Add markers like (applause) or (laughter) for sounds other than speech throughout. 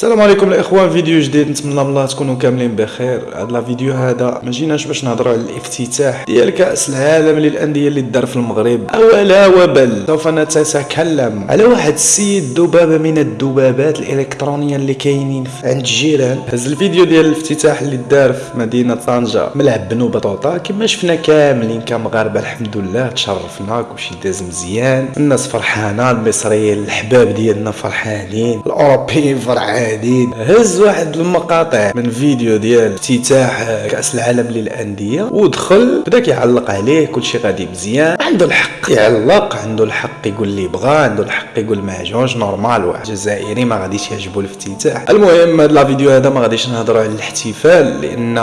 السلام عليكم الاخوان فيديو جديد نتمنى من الله تكونوا كاملين بخير. هذا الفيديو هذا ما جيناش باش نهضروا على الافتتاح ديال كأس العالم للأندية اللي دار في المغرب. أولا وبل سوف نتكلم على واحد السيد ذبابة من الذبابات الإلكترونية اللي كاينين عند الجيران هز الفيديو ديال الافتتاح اللي دار في مدينة طنجة. ملعب بنو بطوطة كما شفنا كاملين كمغاربة الحمد لله تشرفنا كلشي داز مزيان. الناس فرحانة المصريين الحباب ديالنا فرحانين الأوروبيين فرحانين. جديد هز واحد المقاطع من فيديو ديال افتتاح كأس العالم للأندية ودخل بدا كيعلق عليه كلشي غادي مزيان. عنده الحق يعلق عنده الحق يقول اللي بغا عنده الحق يقول ما عجبوش normal واحد. جزائري ما غاديش يعجبو الافتتاح. المهم هذا الفيديو هذا ما غاديش نهضروا على الاحتفال لأن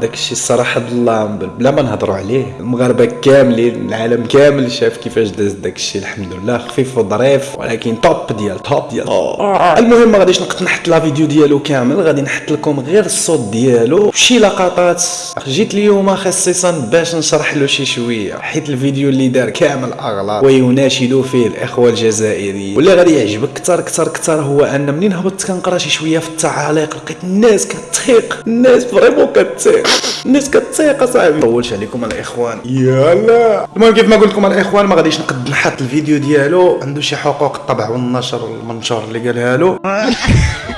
داك الشيء الصراحه بالله بلا ما نهضروا عليه. المغاربة كاملين العالم كامل شاف كيفاش داز داك الشيء الحمد لله. خفيف وظريف ولكن top ديال top ديال المهم ما غاديش نقد نحط la vidéo ديالو كامل غادي نحط لكم غير الصوت ديالو. شي لقطات جيت اليوم خصيصا باش نشرح له شي شوية. حيت الفيديو اللي دار كامل أغلاط. ويناشد فيه الإخوة الجزائريين. واللي غادي يعجبك كثر كثر كثر هو أن منين هبطت كنقرأ شي شوية في التعاليق لقيت الناس كتثيق الناس فريمون كتثيق الناس كتثيق أصاحبي. طولش عليكم الإخوان. يلا. المهم كيف ما قلت لكم الإخوان ما غاديش نقد نحط الفيديو ديالو. عنده شي حقوق الطبع والنشر والمنشور اللي قالها له.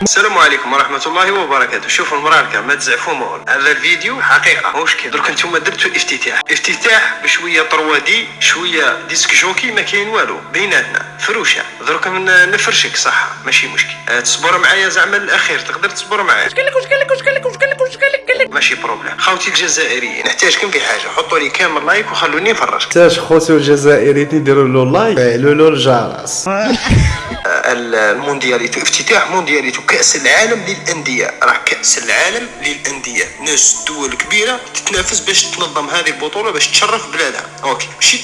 السلام عليكم ورحمة الله وبركاته. شوفوا المراركة ما تزعفوا مول. هذا الفيديو حقيقة مش كده درك أنتم درتوا افتتاح. افتتاح بشوية طروادي شوية disc-jockey ما كاين والو. بيناتنا. فروشة. درك نفرشك صح ماشي مشكل. أه تصبر معايا زعما الأخير. تقدر تصبر معايا. واش قال لك واش قال لك واش قال لك واش قال لك واش قال لك قال لك ماشي problème. خوتي الجزائريين. نحتاجكم في حاجة. حطوا لي كامل like وخلوني نفرجك تاش خوتو الجزائريين يديروا له like. فعلوا له الجرس. (laughs) الموندياليتو افتتاح موندياليتو كأس العالم للأندية. راه كأس العالم للأندية. ناس دول كبيرة تتنافس باش تنظم هذه البطولة باش تشرف بلادها. OK. ماشي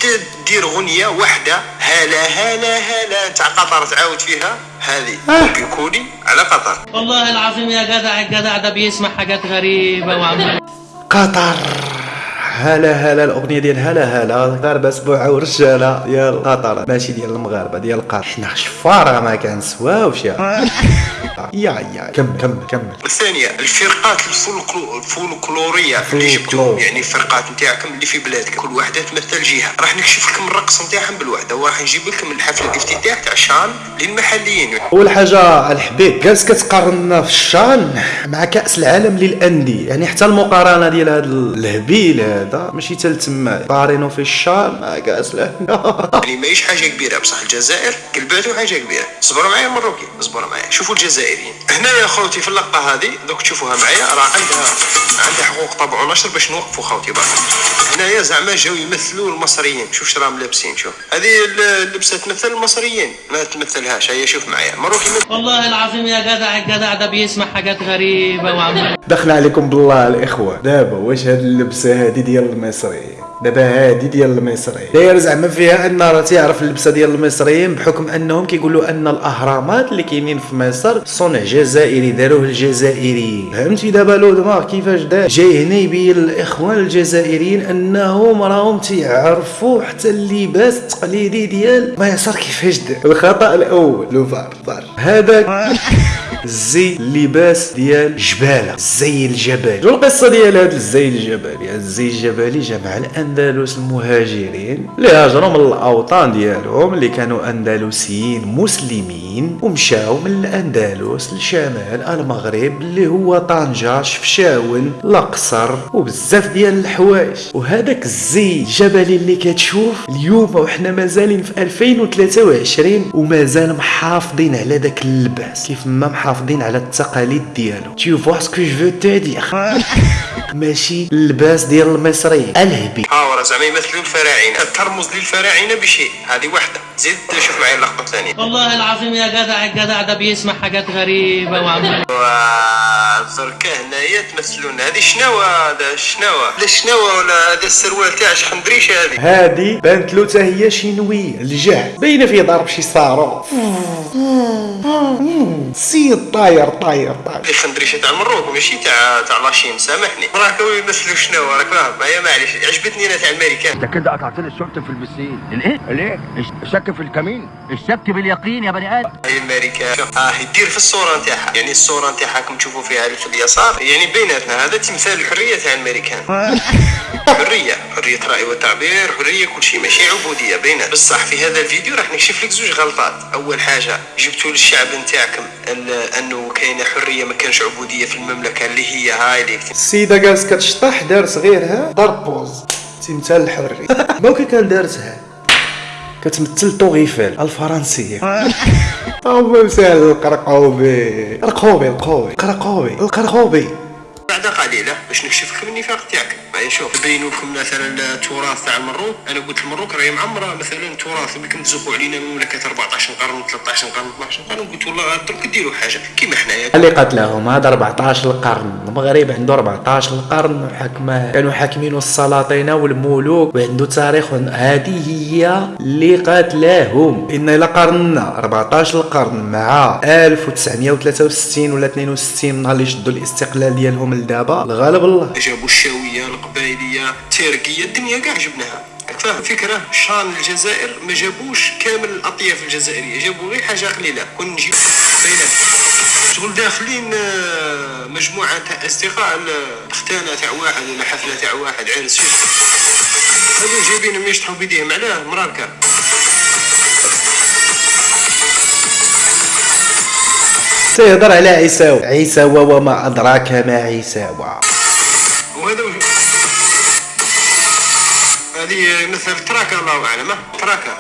دير غنية واحدة هلا هلا هلا. تاع قطر تعاود فيها. هذه copier-coller على قطر. والله العظيم يا جدع الجدع ده بيسمع حاجات غريبة وعمال قطر. هلا هلا الأغنية ديال هلا هلا مغاربه أسبوع ورجالة ديال قطر ماشي ديال المغاربة ديال قطر حنا شفاره ما كنسواوش (laughs) يا يا يا. كمل كمل كمل. الثانية الفرقات الفولكلو الفولكلورية اللي جبتوهم يعني الفرقات نتاعكم اللي في بلادك. كل واحدة تمثل جهة. راح نكشف لكم الرقص نتاعهم بالوحدة وراح نجيب لكم الحفل الافتتاح تاع شان للمحليين. أول حاجة الحبيب جالس كتقارن في الشان مع كأس العالم للأندية. يعني حتى المقارنة ديال هذا الهبيل هذا ماشي حتى تما. قارنوا في الشان مع كأس العالم. (laughs) يعني ماهيش حاجة كبيرة بصح الجزائر قلباتو حاجة كبيرة. صبروا معايا مروكي صبروا معايا. شوفوا الجزائريين. هنا يا خوتي في اللقطة هذه دوك تشوفوها معايا راه عندها عندها حقوق طبع ونشر باش نوقفوا خوتي برك هنايا زعما جاو يمثلوا المصريين. شوف شراهم راهم لابسين شوف. هذه اللبسة تمثل المصريين ما تمثلهاش. هيا شوف معايا. مروكي والله العظيم يا جدع الجدع ده بيسمع حاجات غريبة وعمال دخل عليكم بالله الإخوة. دابا واش هاد اللبسة هادي ديال المصريين؟ دابا هادي ديال المصريين. داير زعما فيها أن راه تيعرف اللبسة ديال المصريين بحكم أنهم كيقولوا أن الأهرامات اللي كاينين في مصر صنع جزائري داروه الجزائريين فهمتي دابا لو دماغ كيفاش دار؟ جاي هنا يبين الاخوان الجزائريين أنهم راهم تيعرفوا حتى اللباس التقليدي ديال مصر كيفاش دار. الخطأ الأول. لو فار فار. هذاك (laughs) الزي اللباس ديال جباله الزي الجبلي شو القصة ديال هذا الزي الجبلي الزي الجبلي جمع الأندلس المهاجرين. اللي هاجروا من الأوطان ديالهم اللي كانوا أندلسيين مسلمين ومشاو من الأندلس لشمال المغرب اللي هو طنجه شفشاون الأقصر وبزاف ديال الحوايج. وهذاك الزي الجبلي اللي كتشوف اليوم وحنا مازالين في 2023 ومازال محافظين على ذاك اللباس. كيف ما محافظين على التقاليد ديالو. tu vois ce que je veux dire ماشي اللباس ديال المصريين الهبي. ها ورا زعما يمثلوا الفراعنة. ترمز للفراعنه بشيء هذه واحدة زيد شوف معايا اللقطة الثانية. والله العظيم يا جدع الجدع ده بيسمع حاجات غريبة وعمال دركا هنايا تمثلون هذه شنو هذا؟ شنو؟ لا شنو ولا هذا السروال تاع شخندريش هذه؟ هذه بانت له حتى هي شينويه الجهل. باينة فيه ضرب شي صاروخ سيد طاير طاير طاير. خندريشه تاع المروك ماشي تاع تاع لاشين سامحني. راك يمثلوا شنو؟ راك فاهم؟ معايا معليش عجبتني أنا تاع الامريكان انت كده قطعت لي الشرطة في البسين الإيه؟ الايه؟ الشك في الكمين؟ الشك باليقين يا بني آدم. هاي الامريكان آه يدير في الصورة نتاعها. يعني الصورة نتاعها راكم تشوفوا فيها اللي في اليسار. يعني بيناتنا هذا تمثال الحرية تاع الامريكان (laughs) حرية حرية رأي والتعبير حرية كل شيء ماشي عبودية بينات بصح في هذا الفيديو راح نكشف لك زوج غلطات. أول حاجة جبتوا للشعب نتاعكم ال- إنه كاينة حرية ما كانش عبودية في المملكة اللي هي هاي اللي السيده جالس كتشطح دار صغيرها ضرب بوز. تمثال الحري. (laughs) ممكن كان دارتها. كتمثل طوغيفيل الفرنسية. (laughs) أو مسال القرقوبي القوبي القوبي القرقوبي القرقوبي. بعد قليلة باش نكشف لكم النفاق تاعك. معايا شوف نبينوا لكم مثلا التراث تاع المروك. أنا قلت المروك راهي معمرة. مثلا تراث بكم تزقوا علينا مملكة 14 قرن 13 قرن 12 قرن. قلت والله درك ديروا حاجة. كيما حنايا اللي قتلهم هذا 14 القرن. المغرب عنده 14 القرن. وحكمه كانوا حاكمين السلاطين والملوك وعنده تاريخ. هذه هي اللي قاتلاهم إن إلى قرننا 14 القرن مع 1963 ولا 62 نهار اللي شدوا الاستقلال ديالهم لدابا الغالب الله. جابوا الشاوية القبائليه التركية الدنيا كاع جبناها. فاهم فكرة شان الجزائر ما جابوش كامل الأطياف الجزائرية جابوا غير حاجة قليلة كون نجيب بينات شغل داخلين آه، مجموعة تاع أصدقاء ال- ختانه تاع واحد ولا حفلة تاع واحد عرس هذو جايبينهم يشطحوا بيديهم علاه مراركة. تهضر على عيساو عيساو وما أدراك ما عيساو وهذا هذه مثل تراكه الله أعلم. تراكه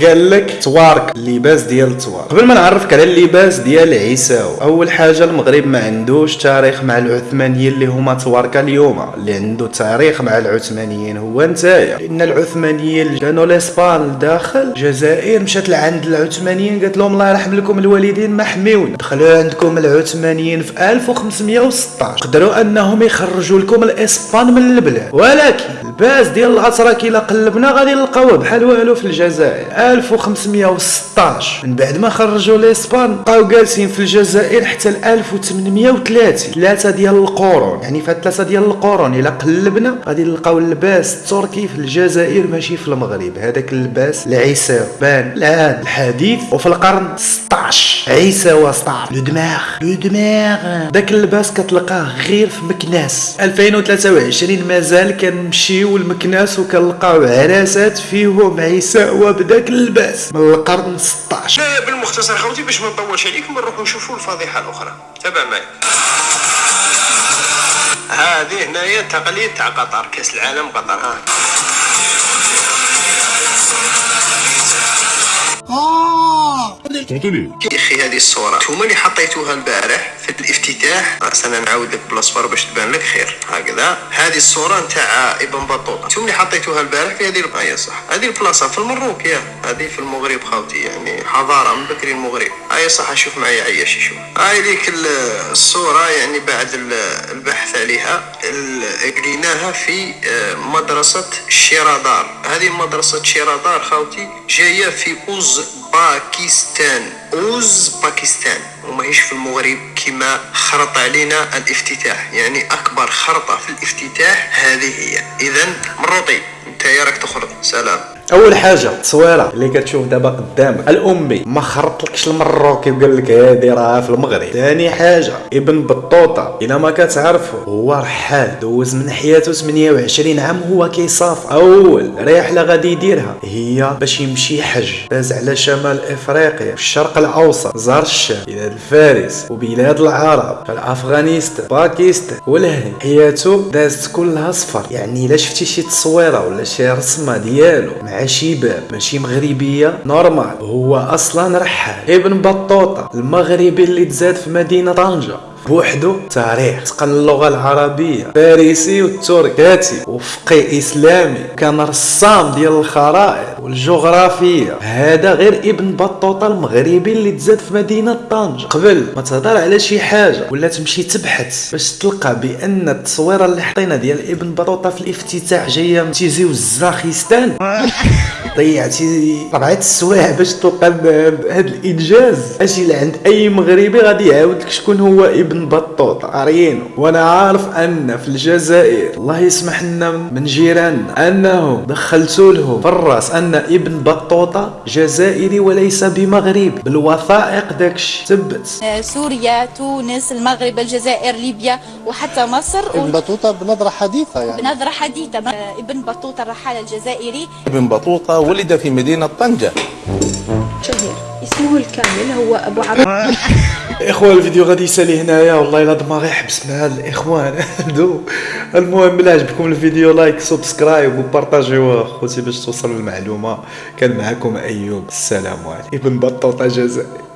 (laughs) قال لك توارك اللباس ديال التوارك. قبل ما نعرفك على اللباس ديال عيساو أول حاجة المغرب ما عندوش تاريخ مع العثمانيين اللي هما تواركه اليوم. اللي عنده تاريخ مع العثمانيين هو نتايا. لأن العثمانيين كانوا لإسبان داخل الجزائر مشات لعند العثمانيين قالت لهم الله يرحم لكم الوالدين ما حميونا. دخلوا عندكم العثمانيين في 1516 قدروا أنهم يخرجوا لكم الإسبان من البلاد. ولكن الباس ديال الاتراك الا قلبنا غادي نلقاوه بحال والو في الجزائر. 1516 من بعد ما خرجوا الاسبان بقاو جالسين في الجزائر حتى ل 1830 ثلاثة ديال القرون. يعني فهاد ثلاثة ديال القرون الا قلبنا غادي نلقاو اللباس التركي في الجزائر ماشي في المغرب. هذاك اللباس العيساوي بان العهد الحديث وفي القرن 16 عيساوي 16 لو دماغ لو دماغ. داك اللباس كتلقاه غير في مكناس. 2023 مازال كنمشيو لمكناس وكنلقاو عراسات فيهم عيساوى بداك اللباس من القرن 16 لا بالمختصر خوتي باش ما نطولش عليكم نروحوا نشوفوا الفضيحة الأخرى. تابع معي هذه هنايا تقليد تاع قطر كأس العالم قطر. ها. يا هذه الصورة. هما اللي حطيتوها البارح في الافتتاح. أنا نعاود لك بالاصفر باش تبان لك خير. هكذا. هذه الصورة نتاع ابن بطوطة. أنتم اللي حطيتوها البارح في هذه البلاصة صح. هذه البلاصة في المروك يا. هذه في المغرب خاوتي يعني حضارة من بكري المغرب. هاي صح شوف معي عياش شوف. هاي ليك ال- الصورة يعني بعد ال- البحث عليها قريناها في آه، مدرسة شيرادار. هذه مدرسة شيرادار خاوتي جاية في أوز باكستان. أوز باكستان. وماهيش في المغرب كما خرط علينا الافتتاح. يعني أكبر خرطة في الافتتاح هذه هي. إذا مروطي أنت يا راك تخرج سلام. أول حاجة التصويره اللي كتشوف دابا قدامك. الأمي ما خرطلكش المروكي وقال لك هادي راه في المغرب. ثاني حاجة ابن بطوطة إلا ما كتعرفوا هو رحال دوز من حياته 28 عام هو كيسافر أول. رحلة غادي يديرها. هي باش يمشي حج. داز على شمال إفريقيا الشرق الأوسط زار الشام بلاد الفارس وبلاد العرب افغانستان باكستان والهند. حياته دازت كلها سفر. يعني إلا شفتي شي تصويرة ولا شي رسمة ديالو مع شي باب ماشي مغربية normal. هو أصلا رحال. ابن بطوطة المغربي اللي تزاد في مدينة طنجة. بوحدو تاريخ. تقن اللغة العربية فارسي والتركي. كاتب وفقي إسلامي. كان رسام ديال الخرائط والجغرافية. هذا غير ابن بطوطة المغربي اللي تزاد في مدينة طنجة قبل ما تهضر على شي حاجة ولا تمشي تبحث باش تلقى بأن التصويرة اللي حطينا ديال ابن بطوطة في الافتتاح جاية من تيزي وزاخستان. (laughs) ضيعتي ربعة السوايع باش تلقى بهذا الإنجاز. أجي لعند أي مغربي غادي يعاود لك شكون هو ابن ابن بطوطة قاريينه وأنا عارف أن في الجزائر الله يسمح لنا من جيراننا أنه دخلتوا لهم في الرأس أن ابن بطوطة جزائري وليس بمغربي بالوثائق داكشي. ثبت سوريا تونس المغرب الجزائر ليبيا وحتى مصر. ابن بطوطة بنظرة حديثة يعني. بنظرة حديثة. ابن بطوطة الرحال الجزائري. ابن بطوطة ولد في مدينة طنجة. شهير. اسمه الكامل هو أبو عبد (laughs) إخوان الفيديو غادي يسالي هنايا. والله الا دماغي حبس مع الإخوان. (laughs) المهم الا عجبكم الفيديو like subscribe وبارطاجيوه خوتي باش توصل المعلومة. كان معكم أيوب. السلام عليكم. ابن بطوطه جزائري.